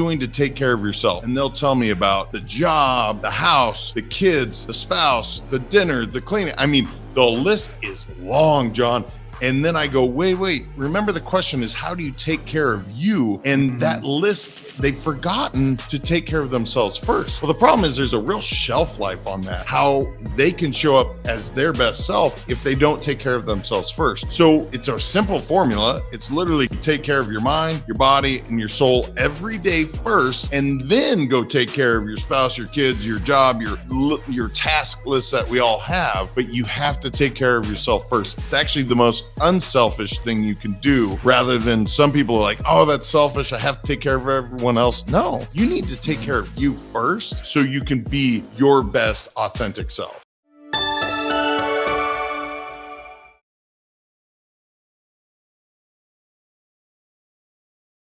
doing to take care of yourself? And they'll tell me about the job, the house, the kids, the spouse, the dinner, the cleaning. I mean, the list is long, John. And then I go, wait, wait, remember the question is how do you take care of you? And mm-hmm. that list, they've forgotten to take care of themselves first. Well, the problem is there's a real shelf life on that, how they can show up as their best self if they don't take care of themselves first. So it's a simple formula. It's literally take care of your mind, your body, and your soul every day first, and then go take care of your spouse, your kids, your job, your your task list that we all have. But you have to take care of yourself first. It's actually the most unselfish thing you can do rather than some people are like, oh, that's selfish. I have to take care of everyone else. No, you need to take care of you first so you can be your best authentic self.